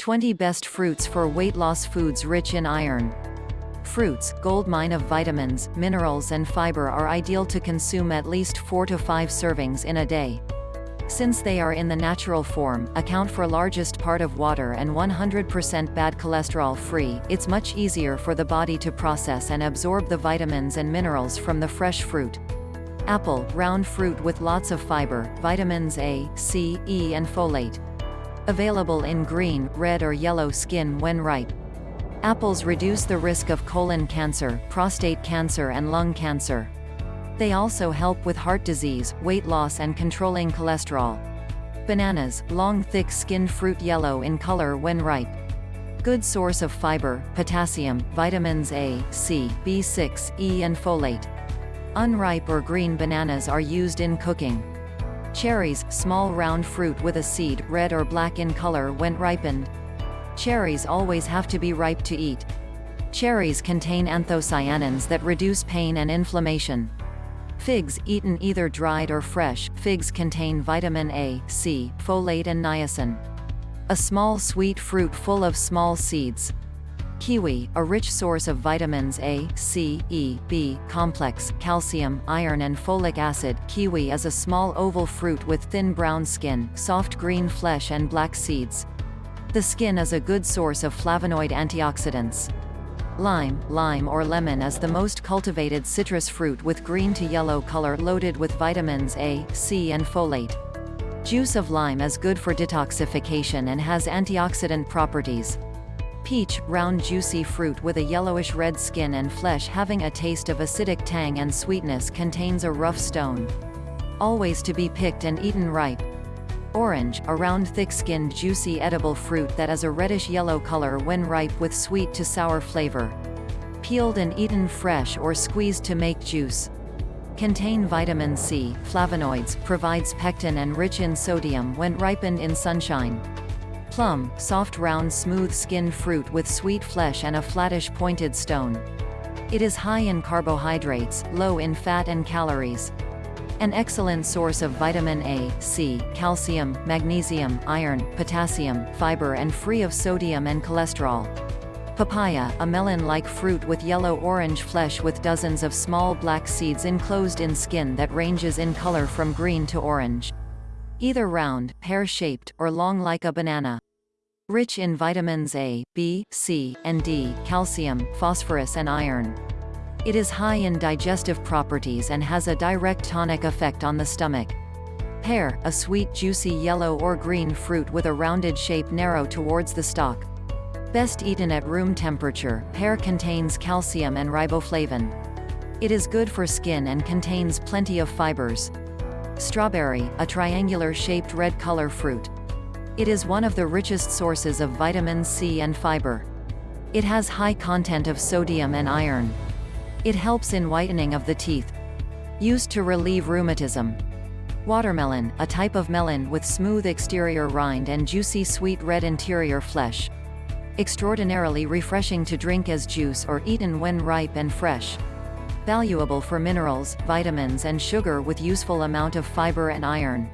20 Best Fruits for Weight Loss Foods Rich in Iron. Fruits, gold mine of vitamins, minerals and fiber are ideal to consume at least 4 to 5 servings in a day. Since they are in the natural form, account for largest part of water and 100% bad cholesterol free, it's much easier for the body to process and absorb the vitamins and minerals from the fresh fruit. Apple, round fruit with lots of fiber, vitamins A, C, E and folate. Available in green, red or yellow skin when ripe. Apples reduce the risk of colon cancer, prostate cancer and lung cancer. They also help with heart disease, weight loss and controlling cholesterol. Bananas, long thick skinned fruit yellow in color when ripe. Good source of fiber, potassium, vitamins A, C, B6, E and folate. Unripe or green bananas are used in cooking. Cherries, small round fruit with a seed, red or black in color when ripened. Cherries always have to be ripe to eat. Cherries contain anthocyanins that reduce pain and inflammation. Figs, eaten either dried or fresh, figs contain vitamin A, C, folate and niacin. A small sweet fruit full of small seeds. Kiwi, a rich source of vitamins A, C, E, B, complex, calcium, iron and folic acid. Kiwi is a small oval fruit with thin brown skin, soft green flesh and black seeds. The skin is a good source of flavonoid antioxidants. Lime, lime or lemon is the most cultivated citrus fruit with green to yellow color loaded with vitamins A, C and folate. Juice of lime is good for detoxification and has antioxidant properties. Peach, round juicy fruit with a yellowish-red skin and flesh having a taste of acidic tang and sweetness contains a rough stone. Always to be picked and eaten ripe. Orange, a round thick-skinned juicy edible fruit that is a reddish-yellow color when ripe with sweet to sour flavor. Peeled and eaten fresh or squeezed to make juice. Contain vitamin C, flavonoids, provides pectin and rich in sodium when ripened in sunshine. Plum, soft round smooth skinned fruit with sweet flesh and a flattish pointed stone. It is high in carbohydrates, low in fat and calories. An excellent source of vitamin A, C, calcium, magnesium, iron, potassium, fiber and free of sodium and cholesterol. Papaya, a melon-like fruit with yellow-orange flesh with dozens of small black seeds enclosed in skin that ranges in color from green to orange either round, pear-shaped, or long like a banana. Rich in vitamins A, B, C, and D, calcium, phosphorus and iron. It is high in digestive properties and has a direct tonic effect on the stomach. Pear, a sweet juicy yellow or green fruit with a rounded shape narrow towards the stalk. Best eaten at room temperature, pear contains calcium and riboflavin. It is good for skin and contains plenty of fibers. Strawberry, a triangular-shaped red color fruit. It is one of the richest sources of vitamin C and fiber. It has high content of sodium and iron. It helps in whitening of the teeth. Used to relieve rheumatism. Watermelon, a type of melon with smooth exterior rind and juicy sweet red interior flesh. Extraordinarily refreshing to drink as juice or eaten when ripe and fresh valuable for minerals, vitamins and sugar with useful amount of fiber and iron.